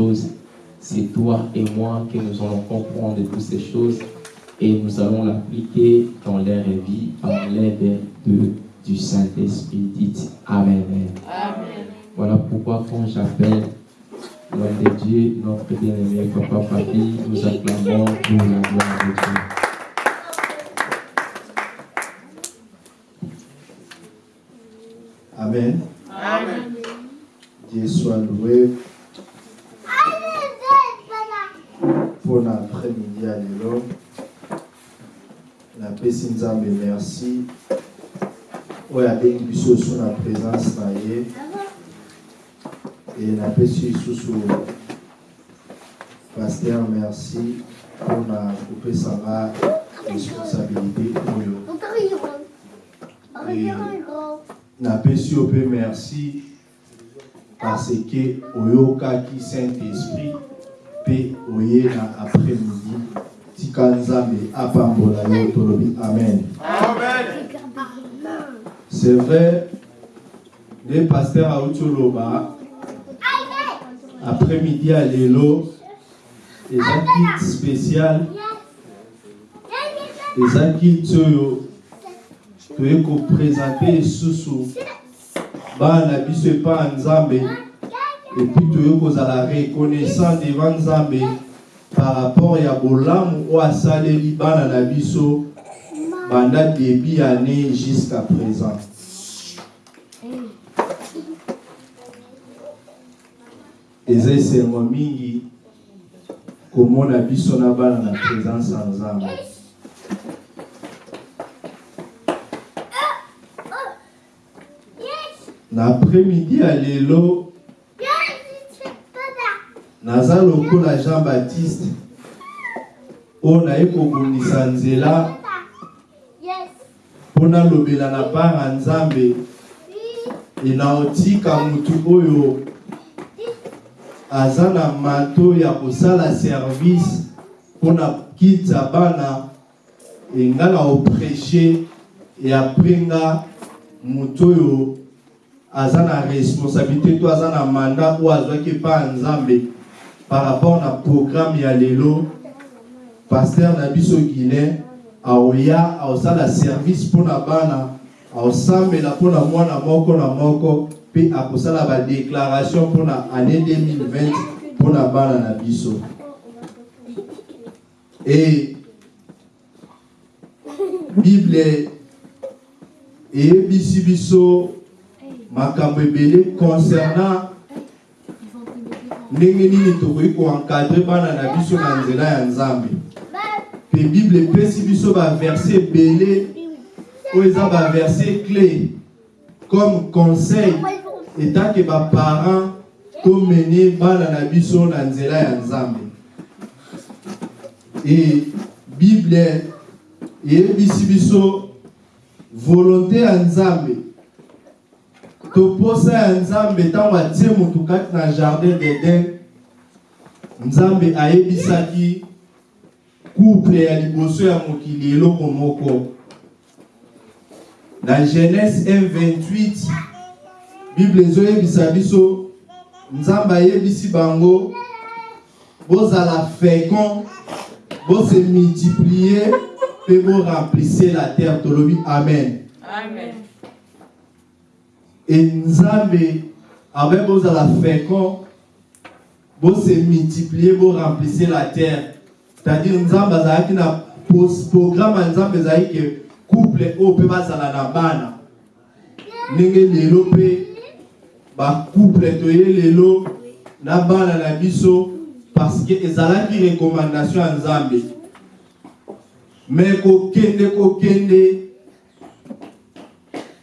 choses. C'est toi et moi qui nous allons comprendre toutes ces choses et nous allons l'appliquer dans l'air et vie par l'aide de, du Saint-Esprit. Dites Amen. Amen. Voilà pourquoi quand j'appelle l'homme de Dieu, notre bien-aimé Papa Papi, nous acclamons pour la gloire de Dieu. Amen. Amen. Dieu soit loué. Pour l'après-midi à l'élo. La paix Nzambe merci. oyo abengi biso so na présence na ye e napesi lisusu paster merci. Mpona kopesanga responsabilité oyo napesi yo mpe merci. Parce que oyokaki saint esprit mpe oye na après midi tika nzambe apambola yo tolobi. Amen. C'est vrai, les pasteurs à Utoloba, après-midi à Lélo, les kits spécial, les kits Toyo, toye koprésenter susu bana biso epa nzambe epuis toye kozala reconnaissant devant nzambe par rapport ya bolamu oyo asaleli bana na biso banda début année jusqu'à présent. Eza esengo mingi komona biso na bana na présence ya nzambe na après-midi ya lelo naza lokola jean baptiste. Oyo naye kobundisa nzela. Mpo nalobela na part ya nzambe. Enaotika motu oyo aza na mato ya kosala service mpona kita bana enga na oprêche e apres nga moto oyo aza na responsabilité to aza na manda oyo azwaki epa ya nzambe par rapport na programme ya lelo paster na biso guilain aoya aosala service mpona bana aosambela mpona mwana moko na moko mpe akosala badéclaration mpona année 2020 mpona bana na biso. E bible eyebisi biso makambo ebele concernant ndenge nini tokoki koencadre bana na biso na nzela ya nzambe? Mpe bible epesi biso baverse ebele oyo eza baverse clé. Comme conseil etake baparent tomene bana na biso na nzela ya nzambe. E bible eyebisi biso volonté ya nzambe toposa ya nzambe ntango atie motu kati na jardin d'eden nzambe ayebisaki couple ya liboso ya mokili eloko moko na genèse 1:28 bible ezoyebisa biso nzambe ayebisi bango bozala fécond bose multiplie mpe boremplisse la terre tolobi amen, amen. Nzambe abe bozala fécond bose multiplie boremplisse la terre. C'est-à-dire nzambe azalaki na programme ya nzambe ezalaki ke couple oyo mpe bazala na bana ndenge lelo mpe bacouple toye lelo na bana na biso parce que ezalaki recommandation ya nzambe. Me kokende kokende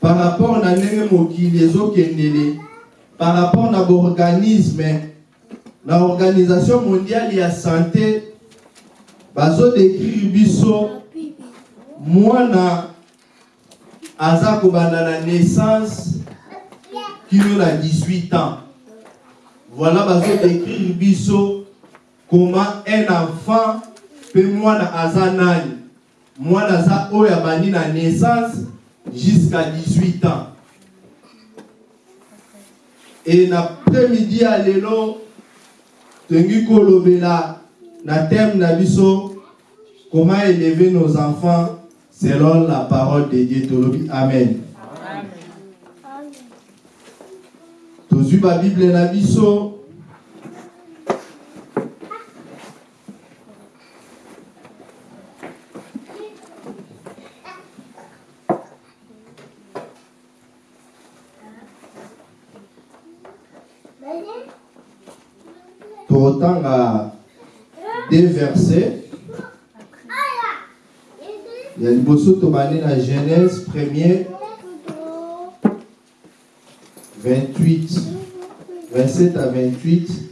par rapport na ndenge mokili par rapport na baorganisme na organisation mondiale ya santé bazodécrire biso mwana aza kobanda na naissance kino na 18 ans. Voilà bazodécrire biso comment un enfant mpe mwana aza nani. Mwana aza oyo naissance jusqu'à 18 ans. Et na après-midi ya lelo tongi kolobela na thème na biso comment élever nos enfants selon la parole de Dieu. Tolobi amen. Tozwi babible na biso liboso tobandi na genèse premier 28 27 à 28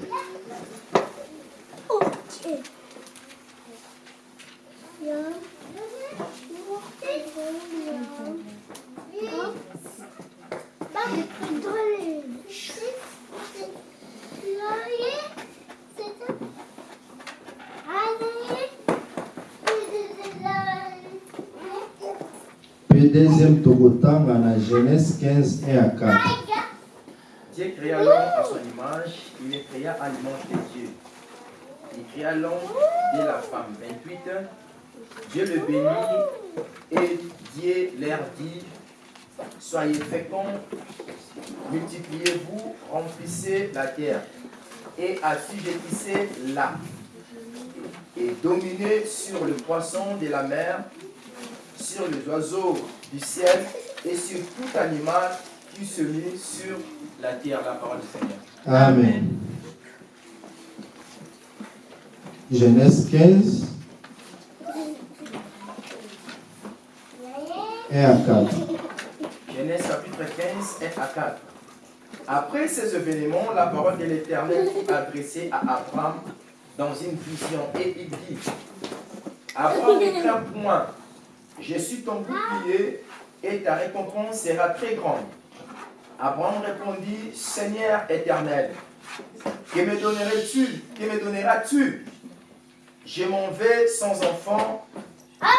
mpe deuxième tokotanga na genèse 15 1 à 4 Dieu créa l'homme à son image, il les créa à l'image de Dieu. Il créa l'homme et la femme. 28. Dieu le bénit et Dieu leur dit Soyez féconds, multipliez-vous, remplissez la terre et assujettissez-la et dominez sur le poisson de la mer, sur les oiseaux du ciel et sur tout animal qui se met sur la terre, la parole du Seigneur. Amen. Genèse 15, 1 à 4. Genèse chapitre 15, 1 à 4. Après ces événements, la parole de l'Éternel fut adressée à Abraham dans une vision et il dit Abraham, ne crains point, je suis ton bouclier et ta récompense sera très grande. Abraham répondit Seigneur éternel, que me donnerais-tu Que me donneras-tu? Je m'en vais sans enfant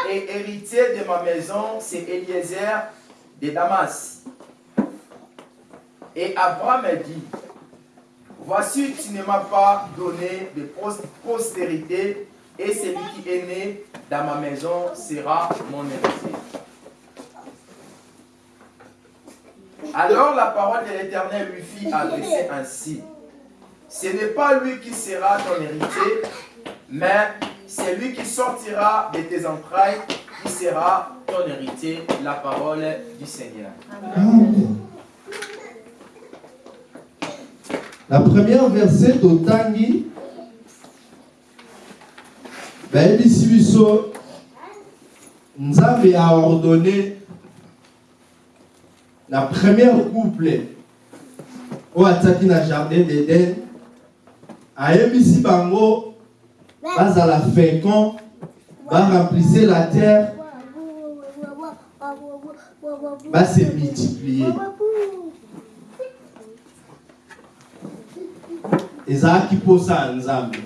et héritier de ma maison, c'est Eliezer de Damas. Et Abraham dit, voici tu ne m'as pas donné de pos- postérité et celui qui est né dans ma maison sera mon héritier. Alors la parole de l'Éternel lui fit adresser ainsi. Ce n'est pas lui qui sera ton héritier, mais c'est lui qui sortira de tes entrailles qui sera ton héritier, la parole du Seigneur. La première verset bayebisi biso nzambe a ordonné na première couple oyo atiaki na jardin d'eden ayebisi bango bazala fécond baremplisse la terre. Base multiplier. Ezalaki mposa ya nzambe.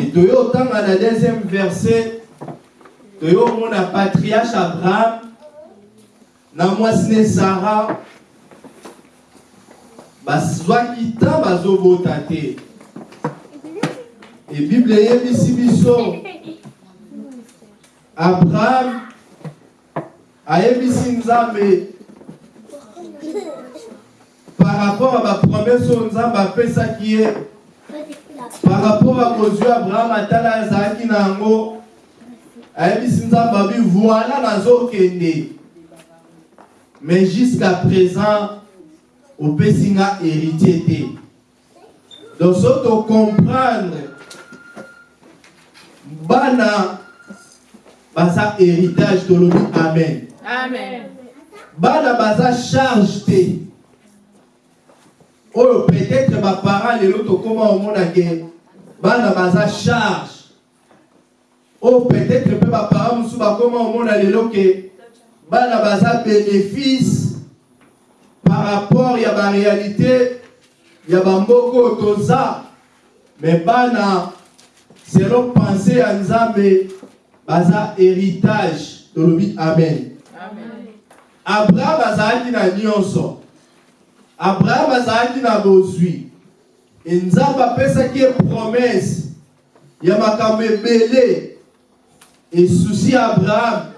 E toyo otanga na deuxième verset toyo omona patriarche abraham na mwasi ne sara bazwaki ntan bazobota te. E bible eyebisi biso. Abraham ayebisi nzambe. Par rapport à bapromese oyo nzambe apesaki ye. Par rapport à kozwi abraham atala azalaki na yango. Ayebisi nzambe abi voila nazokende mais jusqu'à présent opesi nga héritier te donc so tocomprendre bana baza héritage tolobi amen. Amen. bana baza charge te oyo peut-être baparent lelo tokóma omona ke bana baza charge. Oyo peut-être mpe baparent mosusu bakóma omona lelo ke bana baza bénéfice par rapport ya baréalité ya bamboka oyo toza. Me bana selon pensée ya nzambe baza héritage. Tolobi amen. Abraham azalaki na nyonso. Abraham azalaki na bozwi. Nzambe apesaki ye promese ya makambo ebele. Esusi ya abraham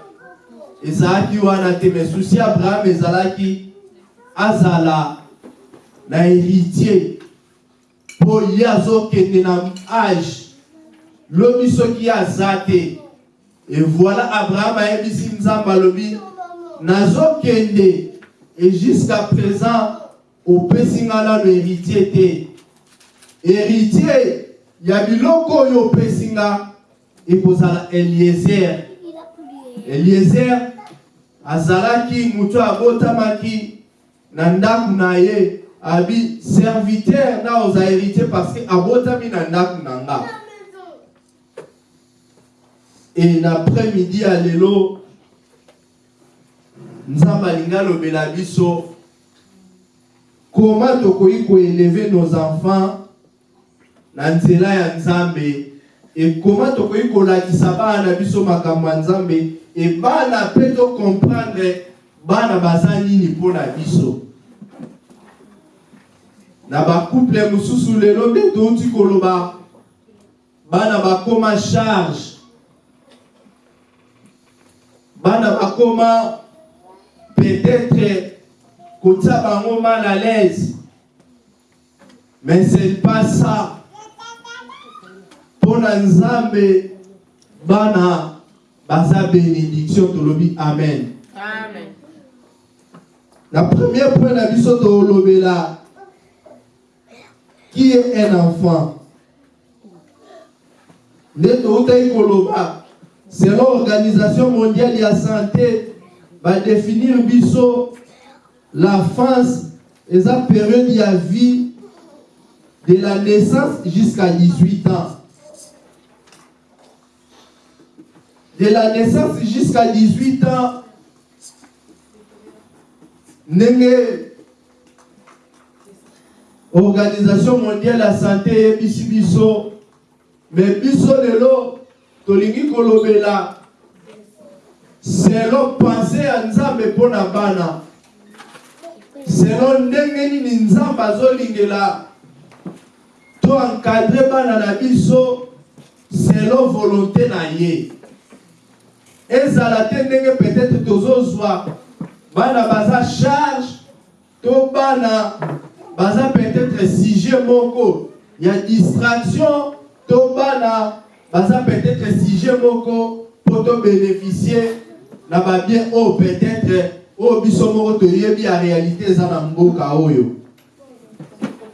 ezalaki wana te me susi abraham ezalaki azala na héritier. Mpo ye azokende na age lobi soki aza te. E voilà abraham ayebisi nzambe alobi nazokende. Et jusqu'à présent opesi nga nano héritier te. Héritier ya biloko oyo opesi nga ekozala eliezer. Eliezer azalaki moto abotamaki na ndako na ye abi serviteur nga oza héritier parce que abotami na ndako na nga. E na après-midi ya lelo nzambe alingi alobela biso koma tokoki koeleve nos enfants na nzela ya nzambe? Ekoma tokoki kolakisa bana na biso makambo ya nzambe ebana mpe tocomprendre bana baza nini mpo na biso. Na bacouple mosusu lelo nde touti koloba bana bakoma charge. Bana bakoma peut-être kotia bango mal à l'aise. Mais c'est pas ça. Mpo na nzambe bana baza bénédiction tolobi. Amen. Amen. na premier point na biso tolobela qui est un enfant? Nde toutaki koloba. Selon organisation mondiale ya santé. Badéfinir biso. La france eza période ya vie de la naissance jusqu'à 18 ans de la naissance jusqu'à 18 ans ndenge organisation mondiale ya santé eyebisi biso me biso lelo tolingi kolobela. Selon pense ya nzambe mpo na bana. Selon ndenge nini nzambe azolingela. To encadre bana na biso selon volonté na ye ezala te ndenge peut-être tozozwa. Bana baza charge. To bana baza peut-être sujet moko. Ya distraction. To bana baza peut-être sujet moko. Mpo tobénéficie na babien oyo peut-être oyo biso moko toyebi ya réalité eza na mboka oyo.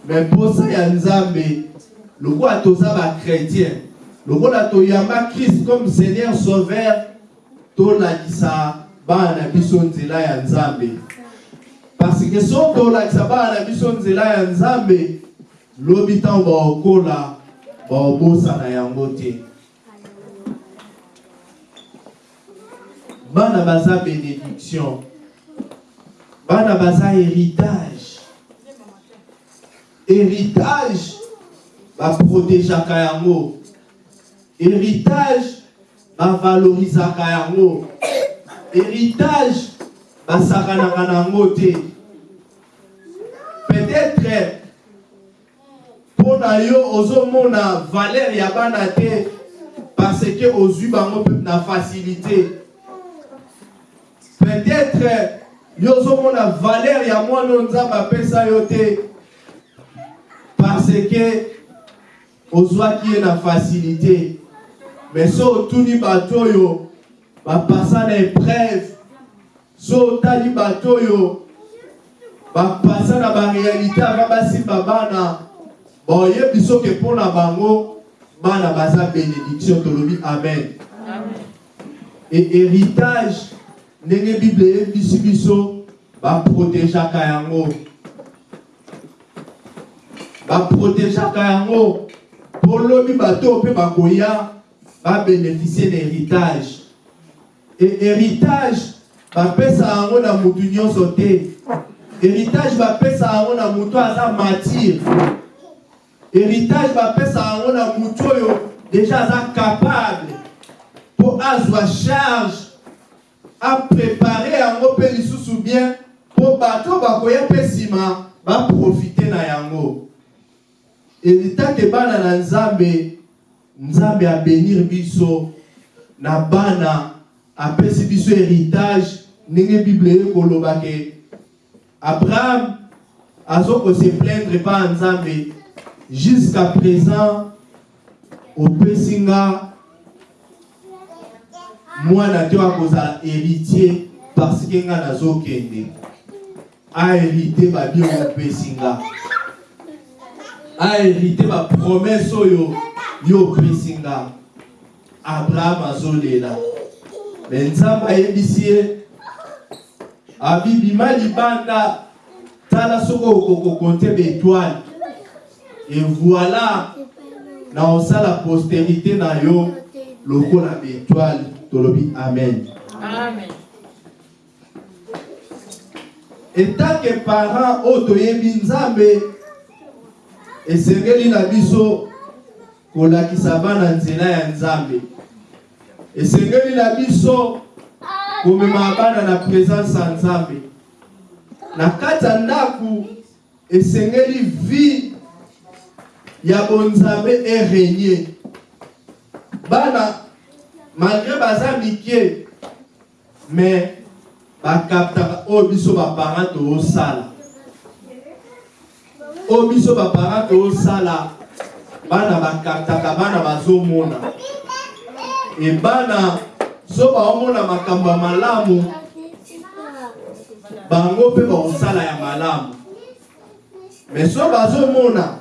Me mposa ya nzambe lokola toza bachrétien lokola toyamba christ comme seigneur sauveur tolakisa bana na biso nzela ya nzambe. Parce que so tolakisa bana na biso nzela ya nzambe lobi ntango baokola baobosana yango bana baza bénédiction. Bana baza héritage. Héritage baprotegeaka yango. Héritage bavalorisaka yango. Héritage basakanaka nango te. Peut-être mpo na yo ozomona valeur ya bana te parce que ozwi bango na facilité. Peut-être yo ozomona valeur ya mwana oyo nzambe yo te parce que ozwaki ye na facilité mais so otuni bato oyo bapasa na épreuve so otali bato oyo bapasa na baréalité ava basimba bana. Baoyebi soki mpo na bango bana baza bénédiction tolobi amen. Amen. e héritage ndenge bible eyebisi biso baprotegeaka yango baprotegeaka yango mpo lobi bato mpe bakoya babénéficie na héritage e héritage bapesa yango na motu nyonso te. Héritage bapesa yango na motu aza matire héritage bapesa yango na motu oyo déjà aza capable. Mpo azwa charge. Aprépare yango mpe lisusu bien. Mpo bato bakoya mpe nsima baprofite na yango. Elitake bana na nzambe nzambe abenir biso. Na bana apesi biso héritage. Ndenge bible ekoloba ke abraham azokose plaindre ya nzambe. Jusqu'à présent opesi nga mwana te akozala héritier parce ke nga nazokende. Ahérite babio opesi nga ahérite bapromese oyo yo opesi nga abraham azolela me nzambe ayebisi ye abibima libanda tala soki okokokonte baetoile et voilà na osala postérité na yo lokola baetoile tolobi amen. Amen. etanke parent oyo toyebi nzambe esengeli na biso kolakisa bana nzela ya nzambe. Esengeli na biso komema bana na présence ya nzambe. Na kati ya ndako esengeli vie ya bonzambe erenye bana malgré baza mike mais bakaptaka oyo biso baparent toosala oyo biso baparent toosala bana bakaptaka bana bazomona e bana so baomona makambo ya malamu. Bango mpe bakosala ya malamu. Me so bazomona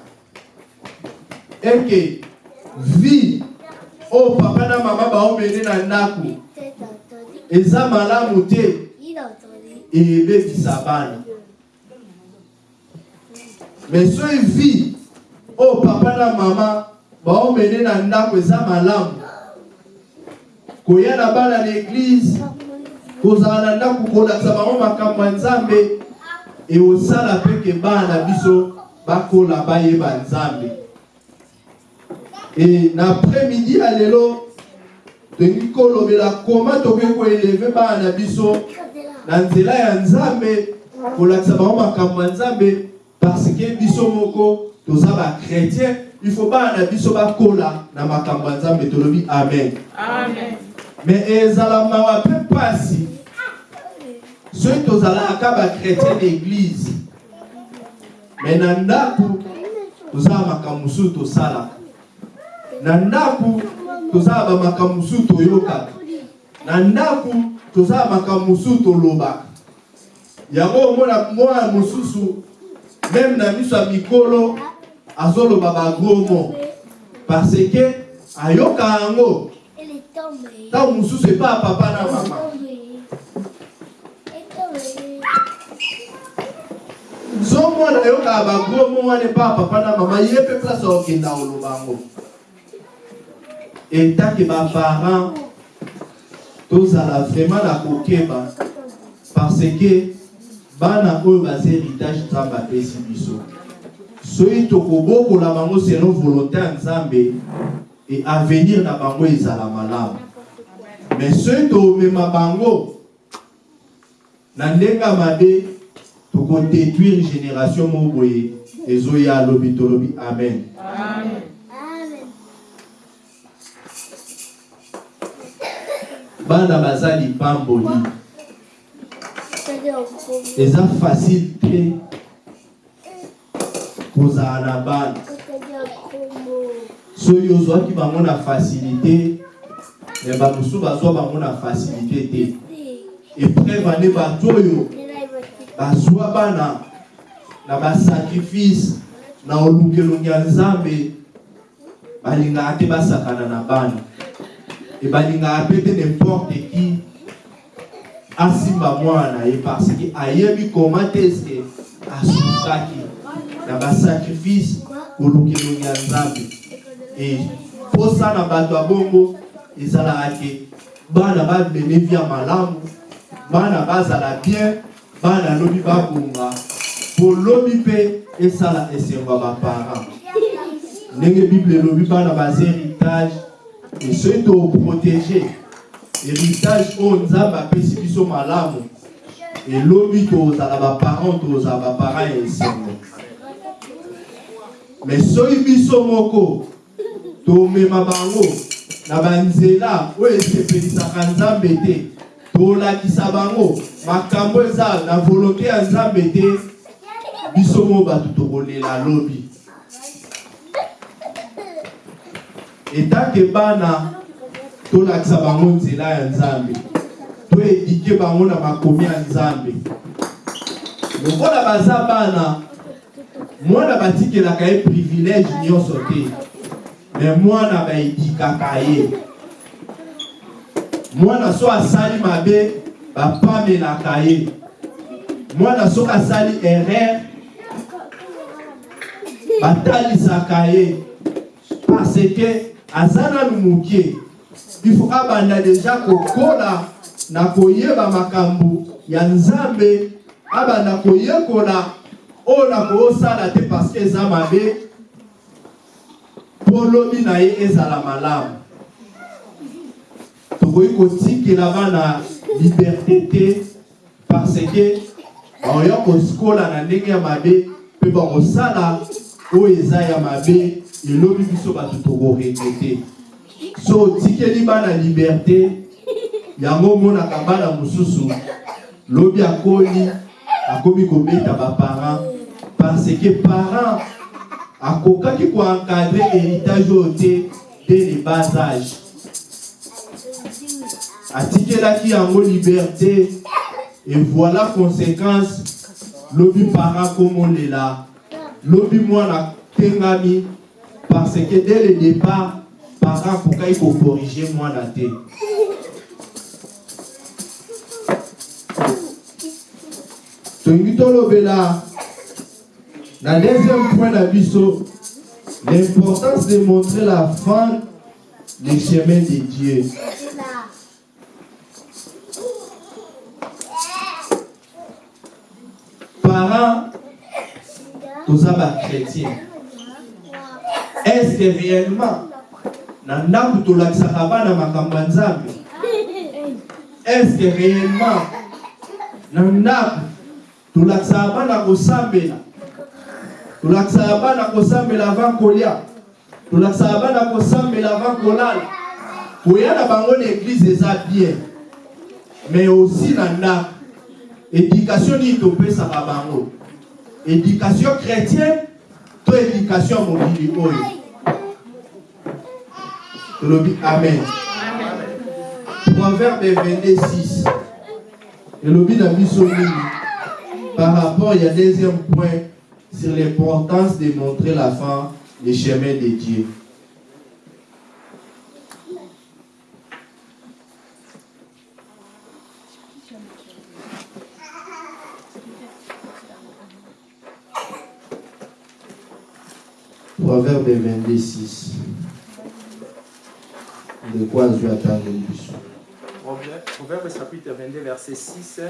eke vie oyo papa na mama baomene na ndako eza malamu te. Eyebebisa bana. Me soki vie oyo papa na mama baomene na ndako eza malamu. Koya na bana na eglize kozala na ndako kolakisa bango makambo ya nzambe. Eosala mpeke bana na biso bakola bayeba nzambe. E na après-midi ya lelo tolingi kolobela koma tokoki koeleve bana na biso na nzela ya nzambe kolakisa bango makambo ya nzambe parce ke biso moko toza bakretien il faut bana na biso bakola na makambo ya nzambe tolobi amen. Amen. me ezala mawa mpe mpasi soki tozalaka bakretien na eglize me na ndako tozala makambo mosusu tosalaka na ndako tozala bamakambo mosusu toyokaka na ndako tozala makambo mosusu tolobaka yango omona mwana mosusu meme na miso ya mikolo azoloba parce ke ayoka yango. Ntango mosusu epa ya papa na mama. So mwana ayokaka bagromo wana epa ya papa na mama. Ye mpe place akokenda koloba yango. Etanke baparent tozala vraiment na kokeba parce ke bana oyo baza héritage nzambe apesi biso soki tokobokola bango selon volonté ya nzambe. E avenir na bango ezala malamu. Mais soki tomema bango na ndenge mabe tokodétruire génération moko boye. Ezoya alobi tolobi amen. Amen. bana baza lipamboli eza facile te kozala na bana na facilité bamosusu bazwa bango na facilité te epreuve ane bato oyo bazwa bana na. Na te na te n'importe qui. Asimba mwana ye parce que ayebi comment eske asufraki na basacrifice kolukelongi ya nzambe. E posa na bato ya bongo ezalaka ke bana malamu bana bazala bien bana lobi babonga. Mpe esala esengo ya baparent. Ndenge bible elobi bana baza héritage e soki toprotege. Héritage oyo nzambe apesi biso malamu elobi tozala baparent tozala baparent ya esengo me soki biso moko tomema bango na banzela oyo esepelisaka nzambe te. Tolakisa bango makambo eza na volonté ya nzambe te. Biso mo bato tokolela lobi. Etanke bana tolakisa bango nzela ya nzambe. Toedike bango na makomi ya nzambe. Lokola baza bana mwana batikelaka ye privilège nyonso te. Me mwana baedikaka ye. Mwana so asali mabe bapamelaka ye. Mwana soki asali erreur batalisaka ye. Parce que aza nanu mokie ifo abanda deja kokola na koyeba makambo ya nzambe abanda koyekola oyo na koosala te parce que eza mabe. Mpo lobi na ye ezala malamu. Tokoki kotikela bana liberté te parce que baoya kosikola na ndenge ya mabe mpe bakosala oyo eza ya mabe. Elobi biso bato tokoregrete so otikeli bana liberté. Yango omonaka bana mosusu. Lobi akoli akomi kobeta baparent parce que parent akokaki koencadre héritage oyo te dès le bas âge. Atikelaki yango liberté et voilà conséquence lobi parent komolela lobi mwana tengami parce que dès le départ parent akokaki kokorige mwana te. Tolingi tolobela na deuxième point na biso l'importance de montrer la fin le chemin de Dieu. Parents toza bachrétien est ce que réellement na ndako tolakisaka bana makambo ya nzambe est ce que réellement na ndako tolakisaka bana kosambela tolakisaka bana kosambela avant kolia. Tolakisaka bana kosambela avant kolala. Koya na bango na eglize eza bien. Mais aussi na ndako. Éducation nini topesaka bango. Éducation chrétienne to éducation ya mokili amen. Proverbe 22 elobi na biso nini? Par rapport ya deuxième point sur l'importance de montrer la fin le chemin de Dieu Proverbe 22, 6. De quoi je le plus? Proverbe chapitre 22, verset 6.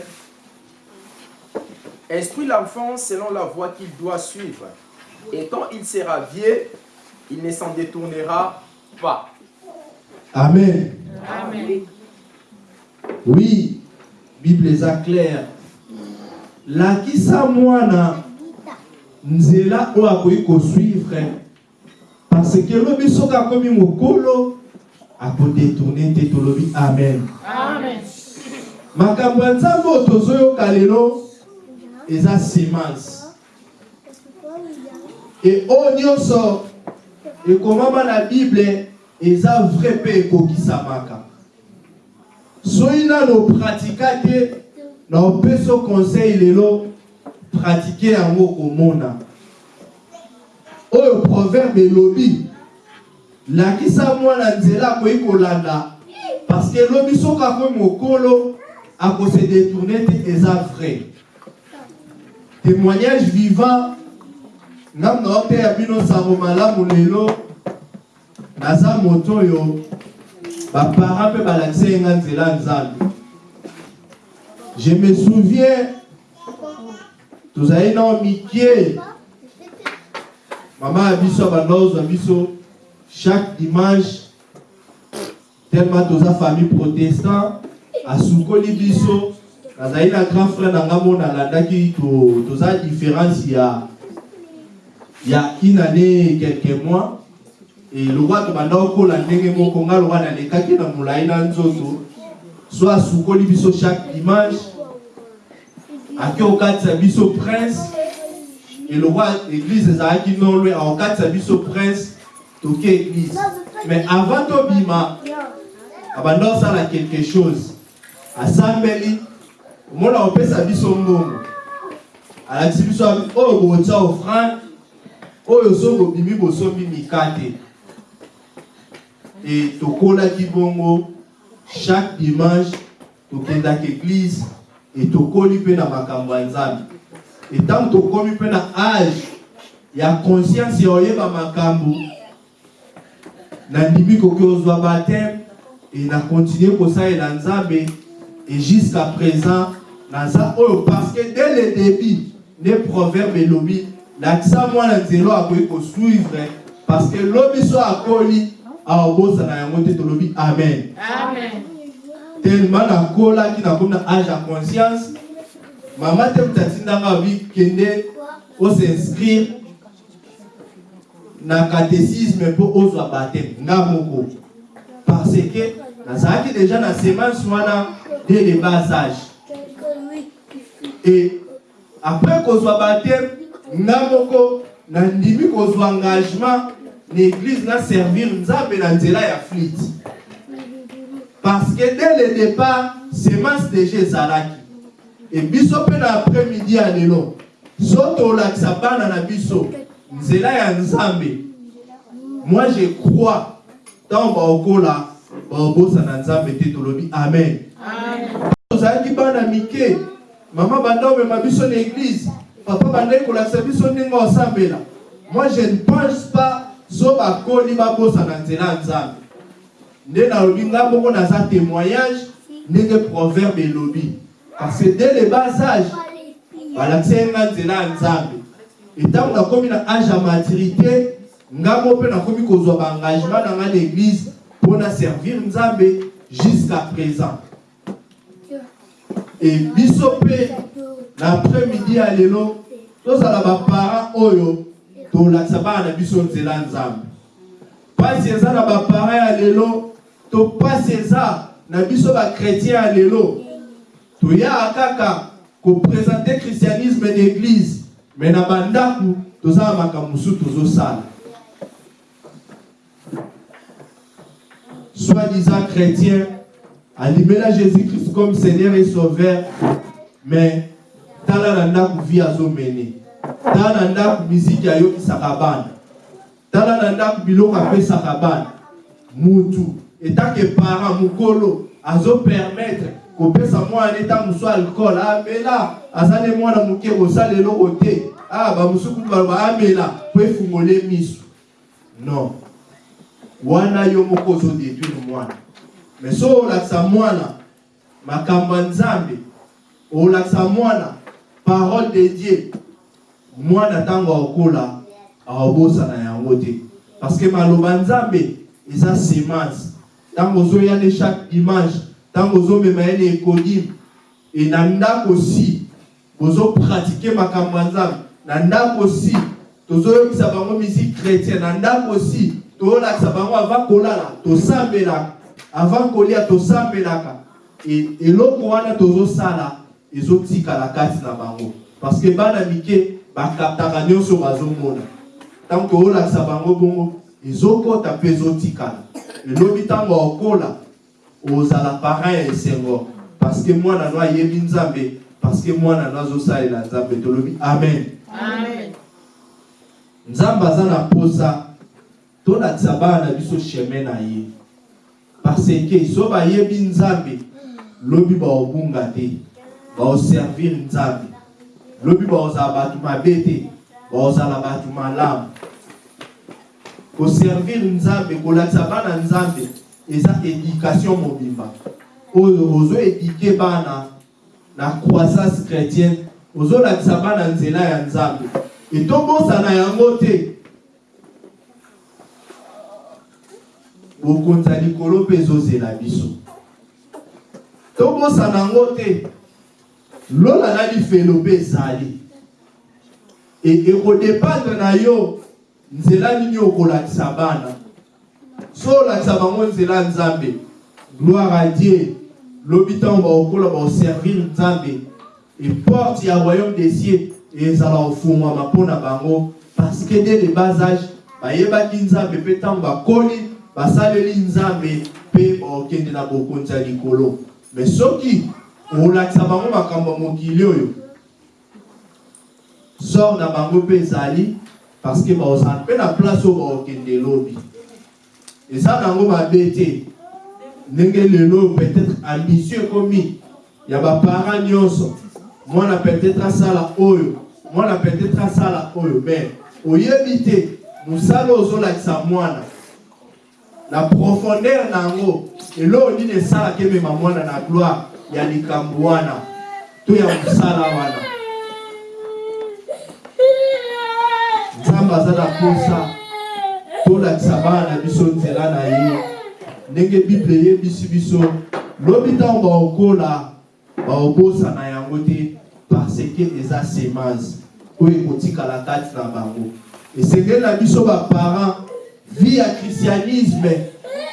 Instruis l'enfant selon la voie qu'il doit suivre. Et quand il sera vieux, il ne s'en détournera pas. Amen. Amen. Oui, Bible eza claire. lakisa mwana nzela oyo akoki kosuivre parce que lobi soki akomi mokolo akodetourne te tolobi amen Amen. makambo ya nzambe oyo tozoyoka lelo eza semence e oyo nyonso ekomama na bible eza vrai mpe ekokisamaka soki nano pratika te na opesi yo conseil lelo pratike yango komona oyo proverbe elobi lakisa mwana nzela akoki kolanda parce que elobi soki akomi mokolo akose détourne te eza vrai témoignage vivant. Ngai na oteya bino sango malamu lelo. Naza moto oyo baparent mpe balakisa ye nga nzela ya nzambe. Je me souviens tozali nao mikie mama ya biso abanda ozwa biso chaque dimanche tellement toza famille protestant asukoli biso nazali na grand frère na nga mona alandaki to- toza différence ya ya une année quelques mois. E lokwa tobanda okola ndenge moko nga lokwa nalekaki na molai na nzoto. So asukoli biso chaque dimanche ake okatisa biso prince. Elokwa église ezalaki nolwe akokatisa biso prince toke église. Mais avant tobima abanda osala quelque chose asambeli omona kopesa biso mbongo alakisi biso oyo bokotia offrande oyo so bobimi bosombi mikate e tokolaki bongo chaque dimanche tokendaka église e tokoli mpe na makambo ya nzambe. E ntango tokomi mpe na age ya conscience ya oyeba makambo nandimi koki ozwa bateme e na continue kosalela nzambe et jusqu'à présent naza oyo parce que dès le début nde proverbe elobi lakisa mwana nzelo akoki kosuivre parce que lobi so akoli aobosana yango te tolobi amen. Tellement nakolaki nakomi na age ya conscience mama te moto atindanga abi kende osinscrire na catéchisme mpo ozwa nga moko parce que nazalaki déjà na semence wana dès le bas âge et après kozwa bateme nga moko nandimi kozwa engagement na église na servir nzambe na nzela ya flite parce que dès le départ semence déjà ezalaki. E biso mpe na après-midi ya lelo so tolakisa bana na biso nzela ya nzambe moi je crois ntango baokola baobosana nzambe te tolobi amen. Tozalaki bana mike mama banda omema biso na église papa bandaki kolakisa biso ndenge osambela. Moi je ne pense pas so bakoli babosana nzela ya nzambe. Nde nalobi nga moko naza témoignage ndenge proverbe elobi. Parce que dès le bas âge balakisa ye nga nzela ya nzambe. Etango nakomi na age ya maturité nga mo mpe nakomi kozwa baengagement na nga na église mpona servir jusqu'à présent. E biso mpe na après-midi ya lelo tozala baparent oyo tolakisa bana na biso nzela ya nzambe. Mpasi eza na baparent ya lelo to mpasi eza na biso bakretien ya lelo toyaa kaka kopresente christianisme d'église me na bandako toza na makambo mosusu tozosala soi-disant chrétien alimela jésus-christ comme seigneur et sauveur. Mais tala na ndako vi azomene tala na ndako miziki ayokisaka bana tala na ndako biloko apesaka bana mutu etake parent mokolo azopermettre kopesa mwana ntango mosu alcool. Amela aza nde mwana moke kosala eloko te ah bamosuku baloba amela po efungole miso non wana yo moko ozodétruire mwana. Mais so olakisa mwana makambo ya nzambe olakisa mwana parole de dieu mwana ntango akokola aobosana yango te. Parce que maloba nzambe eza semence. Ntango ozoya ne chaque dimanche ntango ozomema ye na ekodime e na ndako si bozopratike makambo ya nzambe. Na ndako si tozoyokisa bango musique chrétienne. Na ndako si tozolakisa bango avant kolala tosambelaka avant kolia tosambelaka. Eloko wana tozosala ezotikala kati na bango. Parce que bana mike bakaptaka nyonso bazomona. Ntango toolakisa bango bongo ezokota mpe ezotikala elobi ntango okola ozala parent ya esengo. Parce que mwana no ayebi nzambe parce que mwana no azosalela nzambe. Tolobi amen. Nzambe aza na posa tolakisa bana na biso chemin na ye. Parce que so bayebi nzambe lobi baobunga te baoservir nzambe. Lobi baozala bato mabe te baozala bato malamu. Koservir nzambe kolakisa bana nzambe eza éducation mobimba. Oyo ozoédike bana na croissance chrétienne ozolakisa bana nzela ya nzambe. Etobosana yango te bokonzi ya likolo mpe ezozela biso. Tobosana yango te. Lola na lifelo mpe ezali. E- ekodependre na yo nzela nini okolakisa bana. So olakisa bango nzela nzambe. Gloire à dieu. Lobi ntango baokola baoservir nzambe. Eporte ya royaume des cieux ezala ofungwama mpo na bango. Parce que dès le bas âge bayebaki nzambe mpe ntango bakoli basaleli nzambe mpe baokende na bokonzi ya likolo. Me soki olakisa bango makambo ya mokili oyo sor na bango mpe ezali parce que baozala mpe na place oyo baokende lobi eza nango mabe te. Ndenge lelo peut-être ambition ekomi ya baparent nyonso mwana peut-être asala oyo mwana peut-être asala oyo mais oyebi te mosala oyo ozolakisa mwana na profondeur na yango eloko nini esalaka emema mwana na gloire ya likambo wana? To ya mosala wana. Nzambe aza na posa. Tolakisa bana na biso nzela na ye. Ndenge bible eyebisi biso lobi ntango baokola baobosana yango te parce ke eza semence. Oyo ekotikala kati na bango. Esengeli na biso baparent vie ya christianisme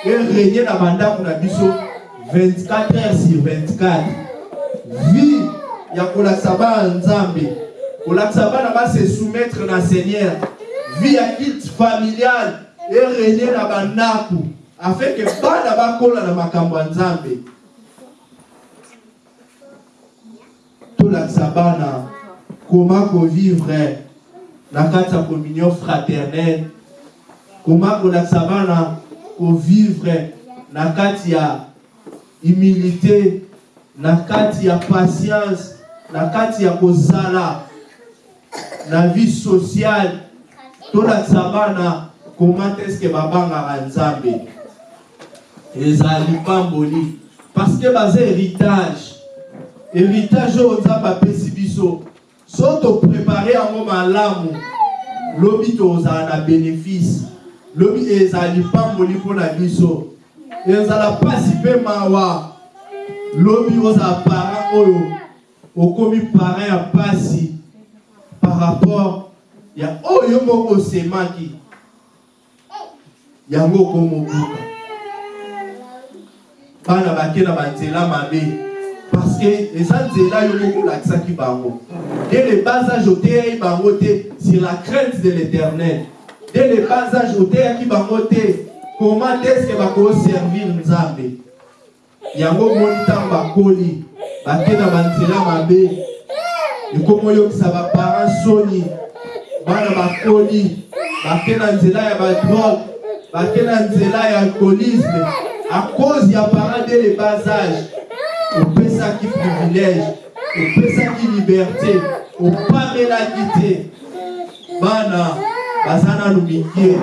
erenie na bandako na biso 24 heures sur 24 vie ya kolakisa bana nzambe. Kolakisa bana base soumettre na seigneur. Vie ya culte familiale erenie na bandako afin ke bana bakola na makambo ya nzambe. Tolakisa bana koma kovivre na kati ya communion fraternelle koma kolakisa bana kovivre na kati ya humilité na kati ya patience na kati ya kozala na vie sociale. Tolakisa bana koma teske babangaka nzambe? Ezali pamboli parce que baza héritage. Héritage oyo nzambe apesi biso. So toprépare yango malamu lobi tozala na bénéfice lobi ezali pamboli mpo na biso. Ezala mpasi mpe mawa. Lobi ozala parent oyo okomi parent ya mpasi par rapport ya oyo moko osemaki. Yango okomobuka bana bake na banzela mabe. Parce que eza nzela yo moko olakisaki bango. Dès le bas âge oteyaki bango te sur la crainte de l'éternel dès le bas âge oteyaki bango te comment estce bakoservir nzambe? Yango moni ntango bakoli bake na banzela mabe. Ekomi oyokisa baparent soni bana bakoli bake na nzela ya badrogue bake na nzela ya alcoolisme. À cause ya parent dès le bas âge opesaki privilège opesaki liberté opamelaki te bana baza nanu mike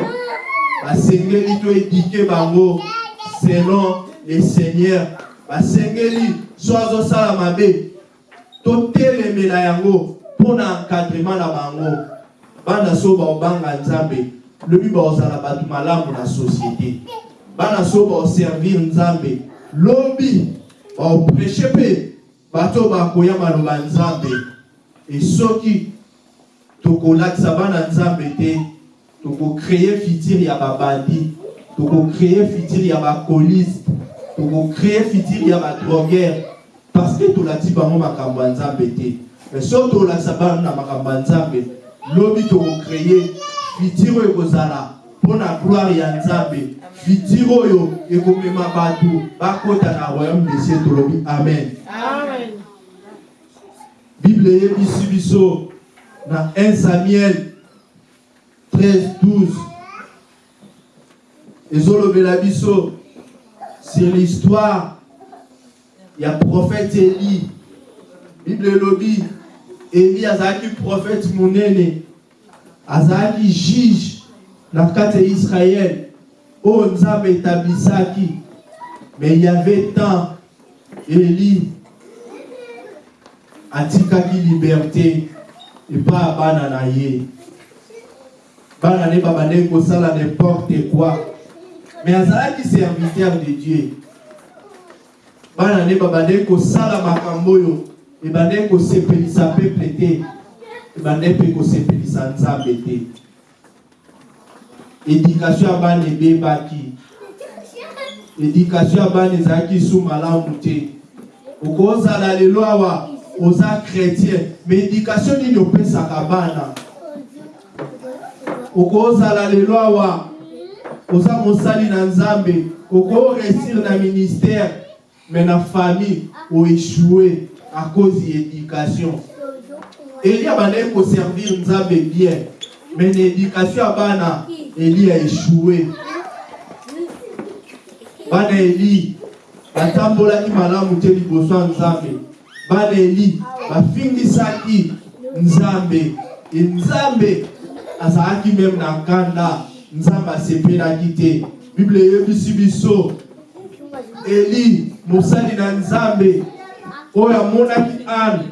basengeli to edike bango selon le seigneur. Basengeli so azosala mabe. Totelemela yango mpo na encadrement na bango. Bana so baobanga nzambe. Lobi baozala bato malamu na société. Bana so baoservir nzambe. Lobi baoprêche mpe bato bakoya maloba nzambe. E soki tokolakisa bana nzambe te. Tokocreye fitire ya babandi tokocreye fitire ya bakoliste tokocreye fitire ya badroguere parce que tolakisi bango makambo ya nzambe te. Mais soki tolakisa bana na makambo ya nzambe lobi tokocreye fitire oyo ekozala mpo na gloire ya nzambe. Fitire oyo ekomema bato bakota na royaume de cieux tolobi amen. Amen. bible eyebisi biso na 1 samuel 13 12 ezolobela biso sur l'histoire ya prophète eli bible elobi eli azalaki prophète monene. Azalaki juge na kati ya israel oyo nzambe etablisaki mais il y avait temps eli atikaki liberté epai ya bana na ye. Bana ne babandaki kosala n'importe quoi. Mais azalaki serviteur de dieu bana ne babandaki kosala makambo oyo. Ebandaki kosepelisa peuple te. Ebandaki mpe kosepelisa nzambe te. Éducation ya bana ebebaki. Éducation ya bana ezalaki su malamu te. Okozala lelo awa oza chrétien. Mais éducation nini opesaka bana? Okozala lelo awa. Oza mosali na nzambe. Okoresir na ministère. Mais na famille oéchoue à cause ya éducation eli abandaki koservir nzambe bien. Mais na éducation ya bana eli aéchoue bana eli batambolaki malamu te liboso ya nzambe bana eli bafingisaki nzambe. E nzambe azalaki meme na nkanda nzambe asepelaki te. Bible eyebisi biso. Eli mosali na nzambe oyo amonaki ane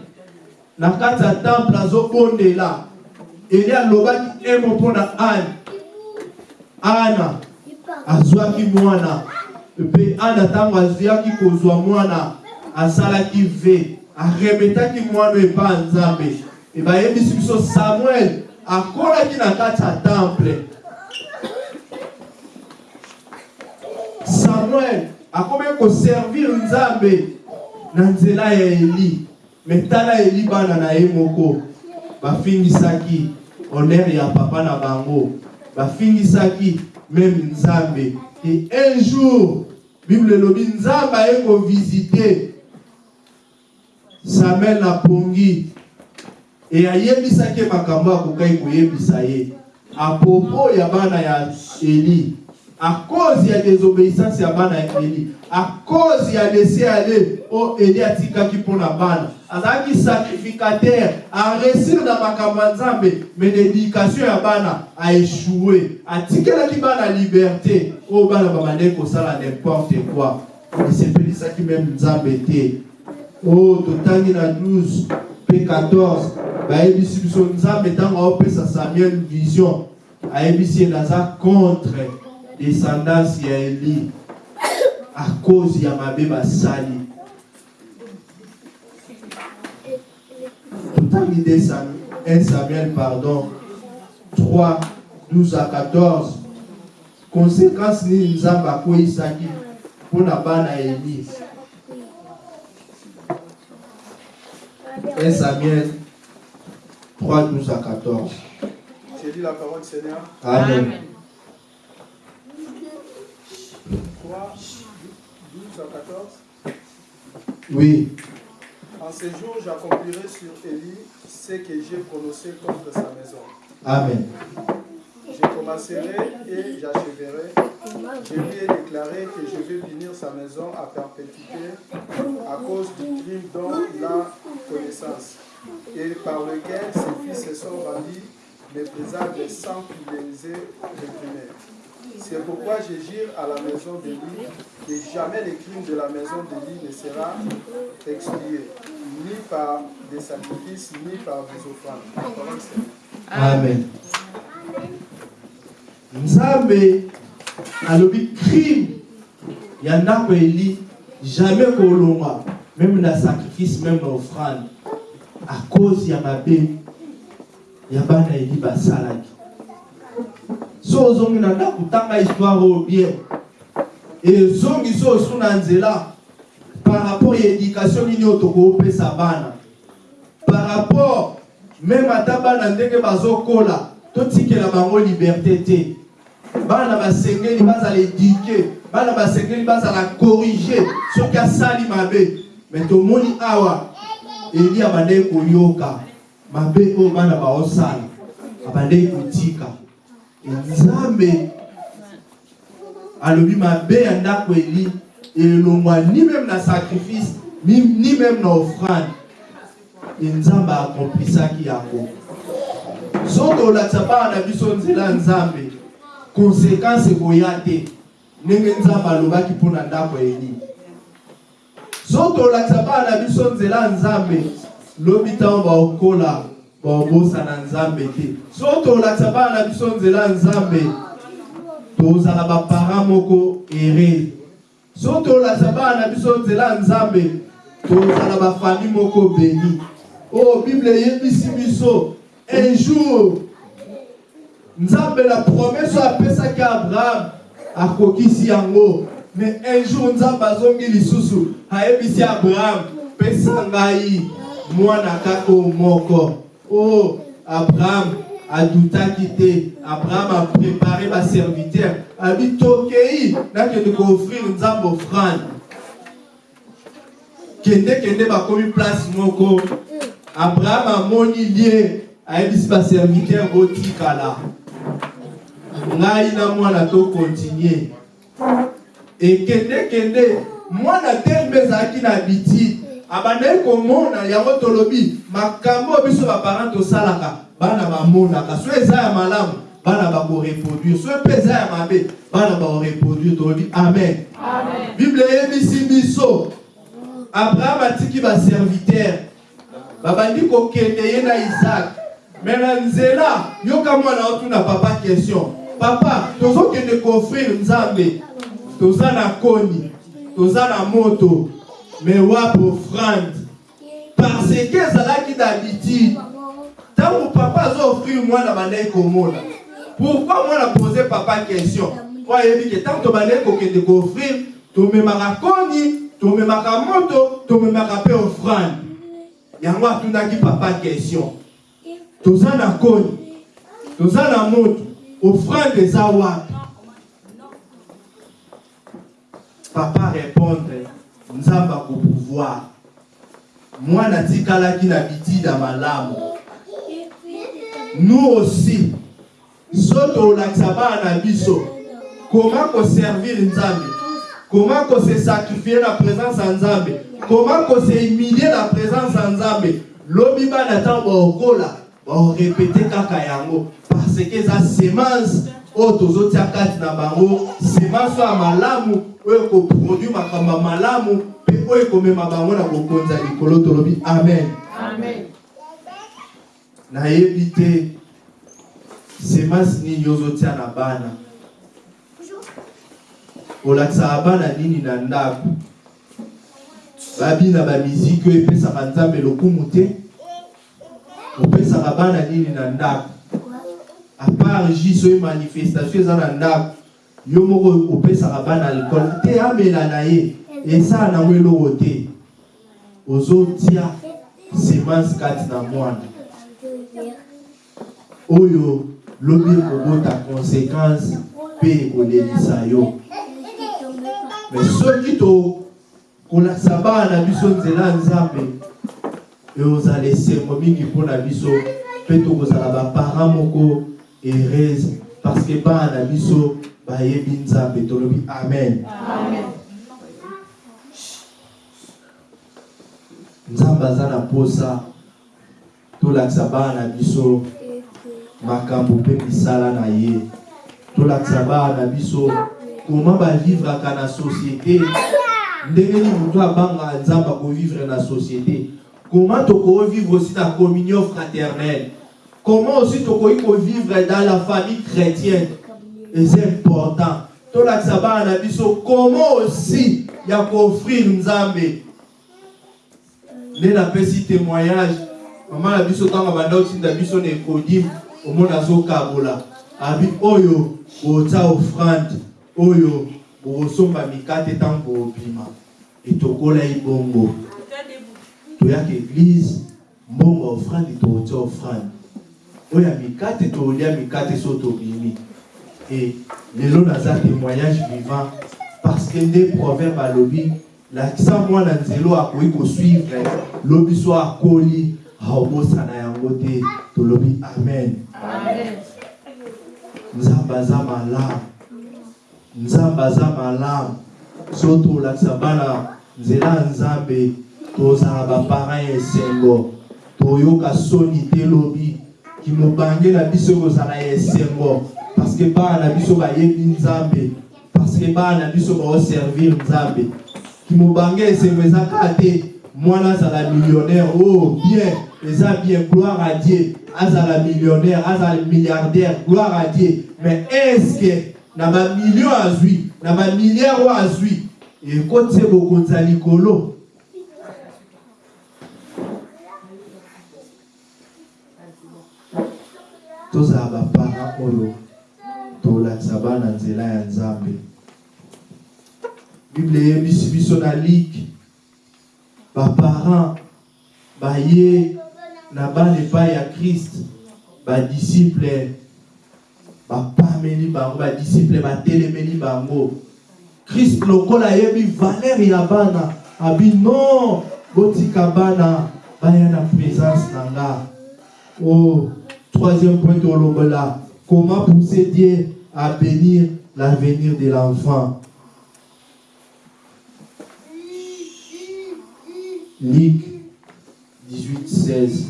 na kati ya temple azobondela. Eli alobaki emo mpo na ane ana azwaki mwana. Mpe ana ntango azwaki kozwa mwana asalaki ve aremetaki mwana epa nzambe. E bayebisi biso samuel akolaki na kati ya temple. Samuel akomi koservir nzambe na nzela ya eli. Me tala eli bana na ye moko bafingisaki honere ya papa na bango. Bafingisaki meme nzambe. E un jour bible elobi nzambe aye kovisite samuel na pongi e ayebisaki makambo akokaki koyebisa ye. Apopo ya bana ya eli à cause ya désobéissance ya bana ya eli à cause ya lese ale oyo eli atikaki mpo na bana. Azalaki sacrificateur aresir na makambo mais na éducation ya bana aéchoue atikelaki bana liberté oyo bana n'importe quoi. Esepelisaki meme nzambe te oyo totangi na 12 mpe 14 bayebisi biso nzambe ntango aopesa samuel vision. Ayebisi ye naza contre descendance ya eli. À cause ya mabe basali. Totangi 1 samuel pardon. 3 12 à 14 conséquence nini nzambe akweyisaki mpona bana ya 1 Samuel 3, 12 à 14. J'ai dit la parole du Seigneur? Amen. 3, 12 à 14. Oui. En ces jours, j'accomplirai sur Élie ce que j'ai prononcé contre sa maison. Amen. Je commencerai et j'achèverai. Je lui ai déclaré que je vais punir sa maison à perpétuité à cause du crime dont il a connaissance et par lequel ses fils se sont rendus méprisables sans qu'il les ait réprimés. C'est pourquoi je jure à la maison d'Élie que jamais le crime de la maison d'Élie ne sera expié, ni par des sacrifices, ni par des offrandes. La c'est- Amen. Nzambe alobi crime ya ndako eli jamais kolongwa même na sacrifice même offrande à cause ya mabe ya bana eli basalaki. So ozongi na ndako tanga histoire oyo bien ezongi so osu na nzela par rapport ya éducation nini oyo tokopesa bana. Par rapport même ata bana ndenge bazokola totikela bango liberté te bana basengeli bazala éduke bana basengeli bazala corrige. Soki asali mabe. Me tomoni awa eli abandeki koyoka. Mabe oyo bana baosala abandeki kotika. Nzambe alobi mabe ya ndako eli elongwa ni meme na sacrifice ni, ni même na offrande. Nzambe akomplisaki yango. Soki olakisa bana na biso nzela ya nzambe konsekanse koya te. Ndenge nzambe alobaki mpo na ndako eni soki olakisa bana na biso nzela ya nzambe lobi ntango baokola baobosana nzambe te. Soki olakisa bana na biso nzela ya nzambe tozala baparent moko ere. Soki tolakisa bana na biso nzela ya nzambe tozala bafamille moko beni oyo bible eyebisi biso un jour nzambe na promese oyo apesaki abraham akokisi yango. Mais un jour nzambe azongi lisusu ayebisi abraham pesa ngai mwana kaka oyo moko. Oyo abraham adutaki te. Abraham aprépare baserviteur abi tokei nakende koofrir nzambe offrande kendekende bakomi place moko. Abraham amoni lie ayebisi baserviteur botikala ngai na mwana tokontinue ekendekende mwana tembe ezalaki na biti. Abandaki komona yango tolobi makambo oyo biso baparent tosalaka bana bamonaka so eza ya malamu bana bakoreproduire so mpe eza ya mabe bana bakoreproduire tolobi amen. Bible eyebisi biso. Abraham atiki baserviteur babandi kokende ye na isaac. Me na nzela yoka mwana otuna papa question papa tozokende koofrire nzambe. Toza na koni. Toza na moto. Me wapi offrande parce que ezalaki d'habitude ntango papa azoofrire mwana bandaki komona pourquoi mwana pose papa question? Po ayebi ke ntango tobandaki kokende koofrire tomemaka koni tomemaka moto tomemaka mpe offrande. Yango atundaki papa question. Toza na koni. Toza na moto offrande eza wapi papa répondre nzambe akopouvoir mwana atikalaki na bitida malamu. Nous aussi so tolakisa bana na biso koma koservir nzambe? Koma kose sacrifier na présence ya nzambe? Koma kose humilie na présence ya nzambe? Lobi bana ntango baokola baorepete kaka yango. Parce que eza semence. Oyo tozotia kati na bango. Semence oyo ya malamu oyo ekoproduire makambo ya malamu. Mpe oyo ekomema bango na bokonzi ya likolo tolobi amen. Nayebi te semence nini ozotia na bana? Olakisaka bana nini na ndako? Babina bamiziki oyo epesaka nzambe lokumu te opesaka bana nini na ndako? Apart jus oyo manifestation eza na ndako. Yo moko opesaka bana alcool. Te amela na ye esala nango eloko te. Ozotia semence kati oyo lobi ekobota conséquence mpe ekolelisa yo. Me soki tokolakisa bana na biso nzela eozala esengo mingi mpona biso mpe tokozala baparent moko heureuse parce que bana na biso bayebi nzambe tolobi. Amen. Nzambe aza na posa tolakisa bana na biso makambo mpe misala na ye. Tolakisa bana na biso koma bavivraka na société? Ndenge nini moto abangaka nzambe akovivre na société comment tokovivre aussi na communion fraternelle? Comment aussi tokoki kovivre dans la famille chrétienne? Eza important. Tolakisa bana na biso comment aussi ya koofrire nzambe nde napesi témoignage. Mama na biso ntango banda otinda biso na ekodime omona azokabola abi oyo botia offrande. Oyo bokosomba mikate ntango bobima etokola ibongo toyaka eglize mbongo offrande tokotia offrande oyo ya mikate tolia mikate so tobimi e lelo naza témoignage vivant parce que nde proverbe alobi lakisa mwana nzelo akoki kosuivre lobi so akoli aobosana yango te tolobi amen. Nzambe aza malamu nzambe aza malamu so tolakisa bana nzela ya nzambe tozala baparent ya esengo toyoka soni te lobi kimobange na biso kozala esengo parce que bana na biso bayebi nzambe. Parce que bana na biso baoservir nzambe. Kimobange esengo eza kaka te mwana azala millionnaire. Oh bien eza bien gloire à dieu. Azala millionnaire azala milliardaire gloire à dieu. Mais est ce que na bamillion azwi na bamilliard oyo azwi ekoti ye bokonzi ya likolo? Tozala baparent oyo tolakisa bana nzela ya nzambe. Bible eyebisi biso na like baparent baye na bana epai ya krist badisiple bapameli bango badisiple batelemeli bango. Krist lokola ayebi valeur ya bana abi non botika bana baya na présence na nga. Oh, troisième point tolobola comment pousser dieu à bénir l'avenir de l'enfant? Luc 18, 16.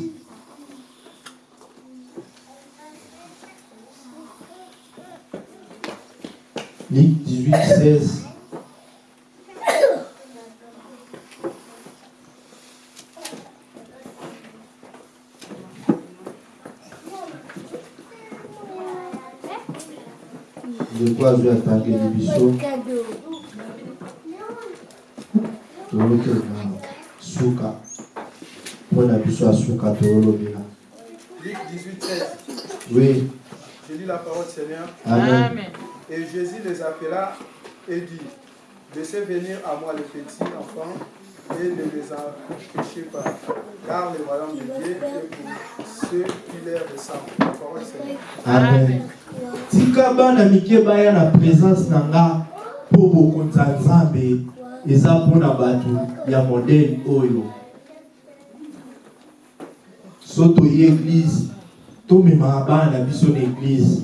Luc 18, 16. De quoi je vais attaquer les bisous tolokela suka mpo na biso ya suka tolobela Luc 18, 16. oui. Je lis la parole, Seigneur. amen. Et Jésus les appela et dit Laissez venir à moi les petits enfants et ne les empêchez pas, car le royaume de Dieu est pour ceux qui leur ressemblent. Amen. Tika bana mike baya na présence na nga mpo bokonzi ya nzambe eza mpona bato ya modele oyo. So toye eglize tomemaka bana na biso na eglize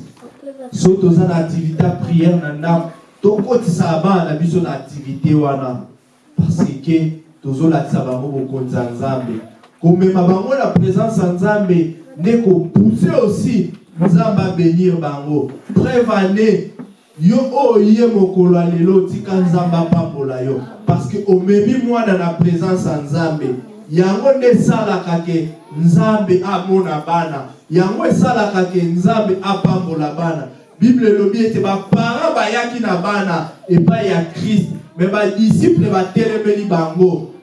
so toza na activité ya priere na ndako. Tokotisaka bana na biso na activité wana. Parce que tozolakisa bango bokonzi ya nzambe. Komema bango na présence ya nzambe nde kopuse aussi nzambe abenir bango. Prevane yo oyo mokolo ya lelo tika nzambe apambola yo. Parce que omemi mwana na présence ya nzambe. Yango nde esalaka ke nzambe amona bana. Yango esalaka ke nzambe apambola bana. Bible elobi ete baparent bayaki na bana epai ya krist me badisiple batelemeli bango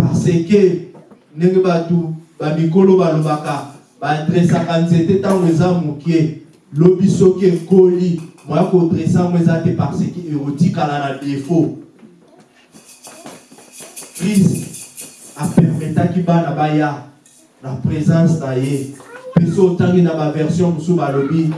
parce que ndenge bato bamikolo balobaka badresaka nzete ntango eza mokie. Lobi soki ekoli moya kodresa yango eza te parce que ekotikala na défaut. Krist apermetaki bana baya na présence na ye. Mpe so otangi na baversion mosusu balobi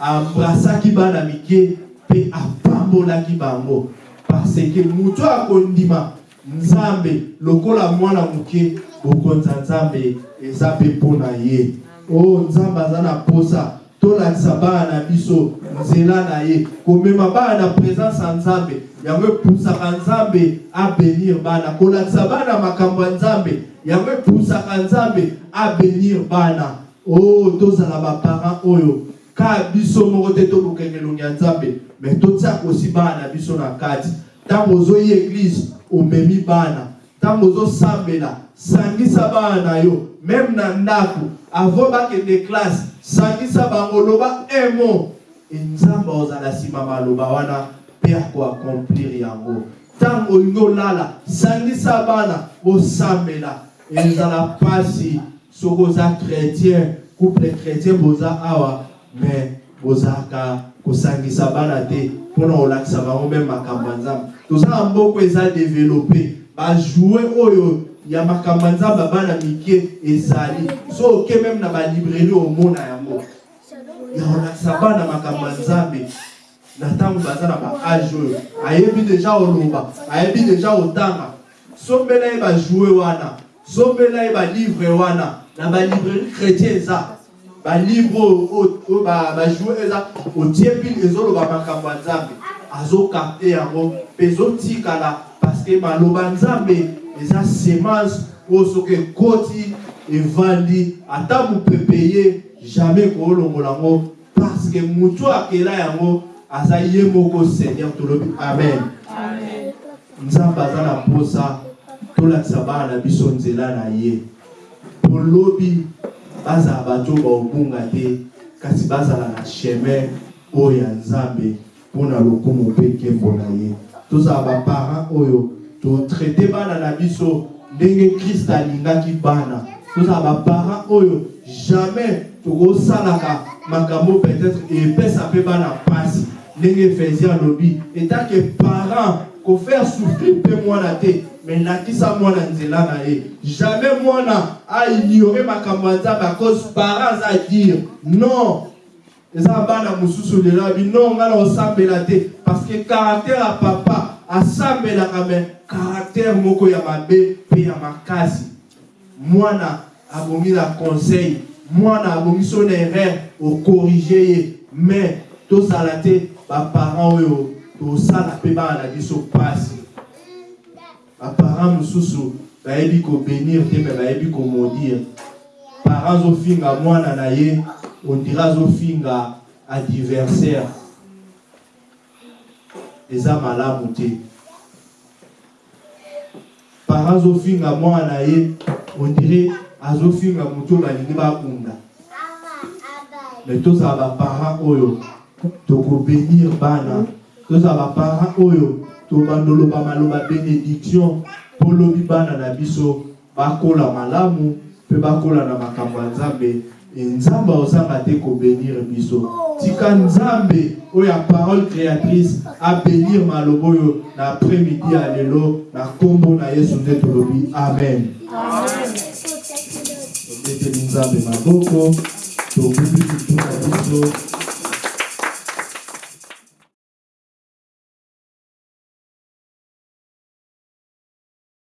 embrasaki bana mike mpe apambolaki bango. Parce que moto akondima nzambe lokola mwana moke bokonza nzambe eza mpe mpo na ye. O nzambe aza na posa tolakisa bana na biso nzela na ye. Komema bana na présence ya nzambe yango epusaka nzambe abenir bana. Kolakisa bana makambo ya nzambe yango epusaka nzambe abenir bana. O tozala baparent oyo ka biso moko te tokokenge elongi ya nzambe me totiaka osi bana na biso na kati. Ntango ozoyi eglize omemi bana. Ntango ozosambela sangisa bana na yo meme na ndako. Avant bakende classe sangisa bango loba un mot. Nzambe ozala nsima maloba wana mpe akoakomplir yango. Ntango olingi olala sangisa bana bosambela. Ezala mpasi soki oza chrétien couple chrétien boza awa me bozalaka kosangisa bana te mpona kolakisa bango mpe makambo ya nzambe toza na mboko eza développe bajoue oyo ya makambo ya nzambe ya bana mike ezali. So oke meme na balibrairie omona yango ya kolakisa bana makambo ya nzambe. Na ntango baza na baage oyo. Ayebi deja oloba ayebi deja otanga sombela ye bajoue wana sombela ye balivre wana na balibrairie chrétien eza. Balivre oyo bajoue eza otie pile ezoloba makambo ya nzambe azokapte yango. Mpe ezotikala parceke maloba nzambe eza semence oyo soki ekoti evandi ata mopepe ye jamais koolongola yango parceke motu akela yango aza ye moko seigneur tolobi. Amen. Nzambe aza na posa tolakisa bana na biso nzela na ye. Polobi bazala bato baobunga te kasi bazala na chemin oyo ya nzambe mpona lokumu mpe nkembo na ye tozala baparent oyo totraite bana na biso ndenge krist alingaki bana. Tozala baparent oyo jamais tokosalaka makambo peut-être epesa mpe bana mpasi. Ndenge efésien alobi etake parent kofaire souffrir mpe mwana te me lakisa mwana nzela na ye. Jamais mwana aignore makambo ya nzambe acause parent aza dire non eza bana mosusu lelo abi non ngai osambela te. Parce que caractère ya papa asambelaka me caractère moko ya mabe mpe ya makasi. Mwana abongi na conseil mwana abongi so na erreur okorige ye. Mais tozala te baparent oyo tosala mpe bana na biso mpasi baparent mosusu bayebi kobenir te me bayebi komodire parent azofinga mwana na ye ondira azofinga adversaire eza malamu te parent azofinga mwana na ye ondire azofinga motu oyo balingi bakunda me tozala baparent oyo tokobenir bana. Tozala baparent oyo tobandoloba maloba bénédiction. Mpo lobi bana na biso bakola malamu mpe bakola na makambo ya nzambe nzambe ozanga te kobenir biso. Tika nzambe parole créatrice abenir maloba oyo na après-midi ya lelo na nkombo na yesu nde tolobi. Amen